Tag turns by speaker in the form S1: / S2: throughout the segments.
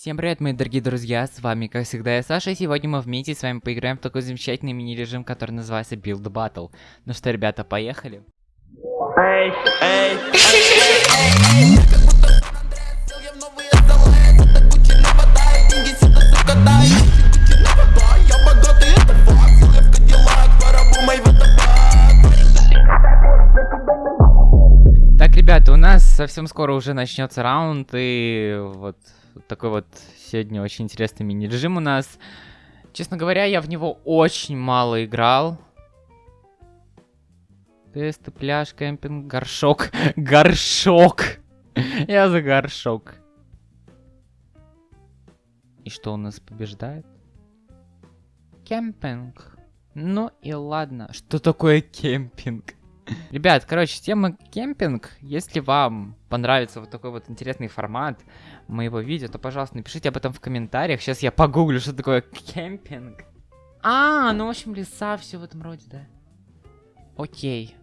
S1: Всем привет, мои дорогие друзья, с вами, как всегда, я Саша, и сегодня мы вместе с вами поиграем в такой замечательный мини-режим, который называется Build Battle. Ну что, ребята, поехали? Так, ребята, у нас совсем скоро уже начнется раунд, и вот такой вот сегодня очень интересный мини-режим у нас. Честно говоря, я в него очень мало играл. Тесты, пляж, кемпинг, горшок. Горшок! Я за горшок. И что у нас побеждает? Кемпинг. Ну и ладно. Что такое кемпинг? Ребят, короче, тема кемпинг. Если вам понравится вот такой вот интересный формат моего видео, то, пожалуйста, напишите об этом в комментариях. Сейчас я погуглю, что такое кемпинг. А, ну, в общем, леса, все в этом роде, да. Окей.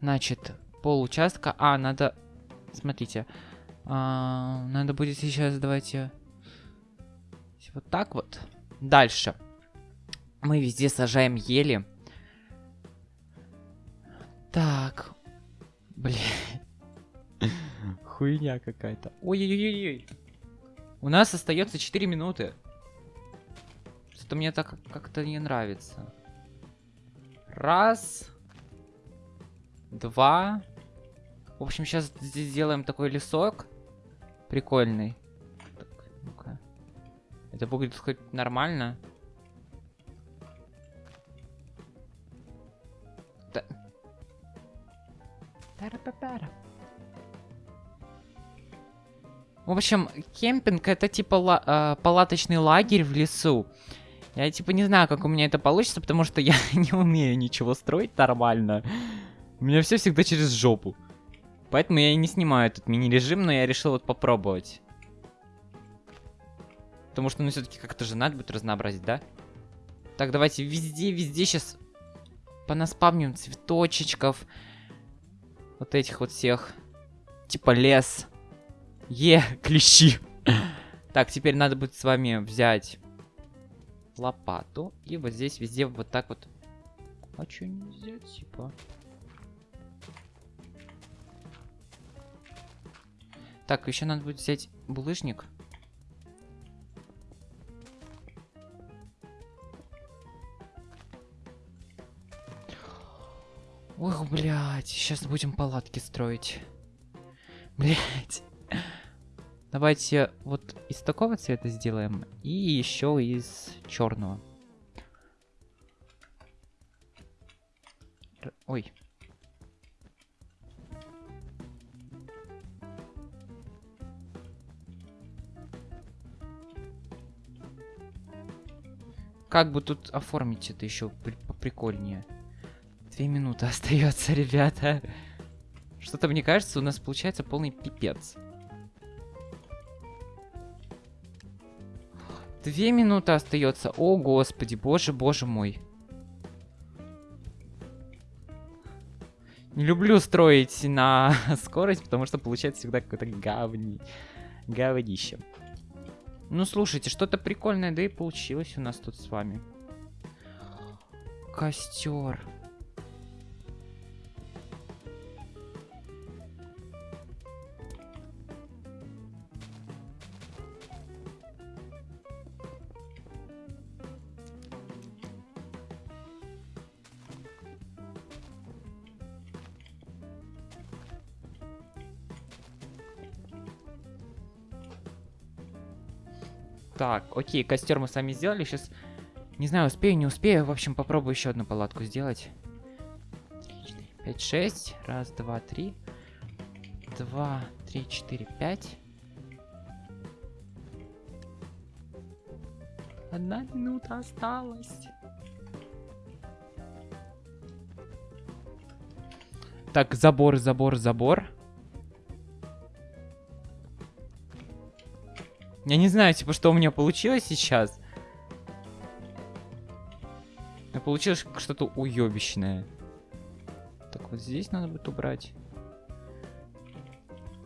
S1: Значит, пол участка. А, надо... Смотрите. А, надо будет сейчас, давайте... Вот так вот. Дальше. Мы везде сажаем ели. Так. Блин. Хуйня какая-то. Ой-ой-ой-ой. У нас остается 4 минуты. Что-то мне так как-то не нравится. Раз. Два. В общем, сейчас здесь сделаем такой лесок. Прикольный. Так, ну-ка. Это будет хоть нормально. Тара-па-пара. В общем, кемпинг это типа ла э, палаточный лагерь в лесу. Я типа не знаю, как у меня это получится, потому что я не умею ничего строить нормально. У меня все всегда через жопу. Поэтому я и не снимаю этот мини-режим, но я решил вот попробовать. Потому что, ну, все-таки как-то же надо будет разнообразить, да? Так, давайте везде, везде сейчас понаспавним цветочечков. Вот этих вот всех. Типа лес. Е, клещи. так, теперь надо будет с вами взять лопату. И вот здесь везде вот так вот. А что нельзя, типа? Так, еще надо будет взять булыжник. Ох, блядь, сейчас будем палатки строить. Блядь. Давайте вот из такого цвета сделаем и еще из черного. Ой. Как бы тут оформить это еще поприкольнее? Две минуты остается, ребята. Что-то мне кажется, у нас получается полный пипец. Две минуты остается. О, господи, боже, боже мой. Не люблю строить на скорость, потому что получается всегда какое-то говни... говнище. Ну, слушайте, что-то прикольное, да и получилось у нас тут с вами. Костер. Так, окей, костер мы сами сделали. Сейчас, не знаю, успею, не успею. В общем, попробую еще одну палатку сделать. 5, 6. Раз, два, три. Два, три, четыре, пять. Одна минута осталась. Так, забор, забор, забор. Я не знаю, типа, что у меня получилось сейчас. Но получилось что-то уебищное. Так, вот здесь надо будет убрать.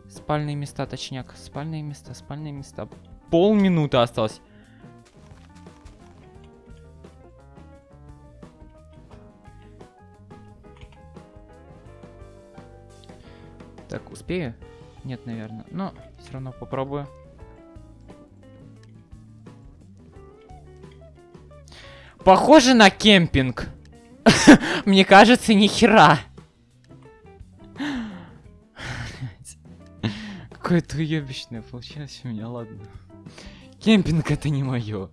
S1: Спальные места, точняк. Спальные места, спальные места. полминуты осталось. Так, успею? Нет, наверное. Но все равно попробую. Похоже на кемпинг. Мне кажется, ни хера. Какое-то уебищное получилось у меня, ладно. Кемпинг это не мое.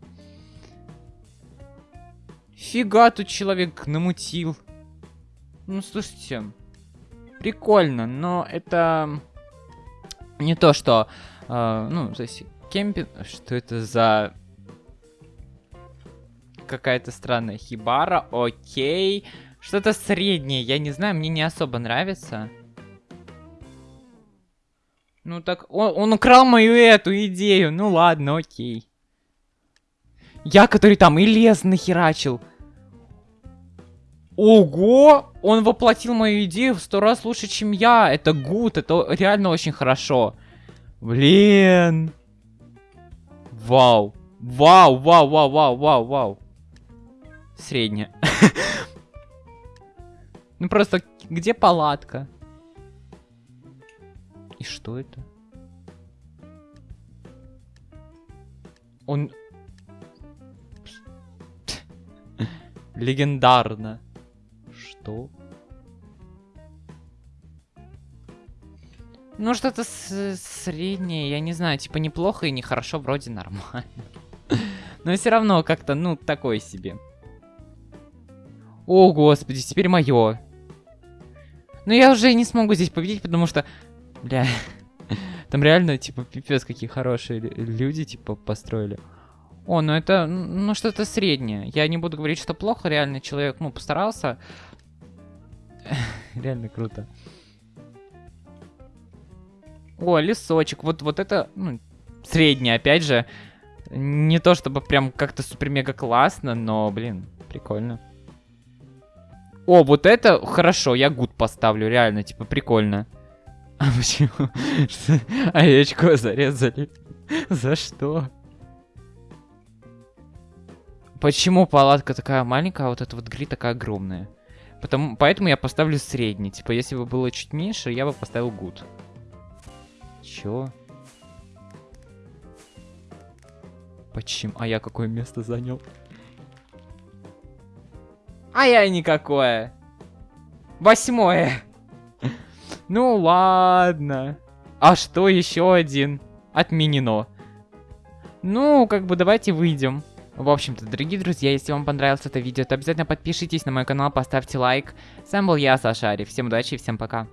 S1: Фига тут человек намутил. Ну, слушайте. Прикольно, но это не то, что... Э, ну, то кемпинг... Что это за... Какая-то странная хибара, окей. Что-то среднее, я не знаю, мне не особо нравится. Ну так, он, он украл мою эту идею. Ну ладно, окей. Я, который там и лес нахерачил. Ого! Он воплотил мою идею в сто раз лучше, чем я. Это гуд, это реально очень хорошо. Блин. Вау. Вау, вау, вау, вау, вау, вау. Средняя. Ну просто, где палатка? И что это? Он... Легендарно. Что? Ну, что-то среднее, я не знаю, типа неплохо и нехорошо, вроде нормально. Но все равно как-то, ну, такое себе. О, господи, теперь мое. Но я уже не смогу здесь победить, потому что Бля. Там реально, типа, пипец, какие хорошие люди, типа, построили. О, ну это, ну что-то среднее. Я не буду говорить, что плохо, реально человек, ну, постарался. реально круто. О, лесочек. Вот, вот это, ну, среднее, опять же. Не то чтобы прям как-то супер-мега классно, но, блин, прикольно. О, вот это хорошо, я гуд поставлю, реально, типа, прикольно. А почему? Овечку зарезали. За что? Почему палатка такая маленькая, а вот эта вот гри такая огромная? Потому, поэтому я поставлю средний. Типа, если бы было чуть меньше, я бы поставил гуд. Чё? Почему? А я какое место занял? А я никакое. Восьмое. Ну ладно. А что, еще один? Отменено. Ну, как бы давайте выйдем. В общем-то, дорогие друзья, если вам понравилось это видео, то обязательно подпишитесь на мой канал, поставьте лайк. С вами был я, Саша Ари. Всем удачи и всем пока.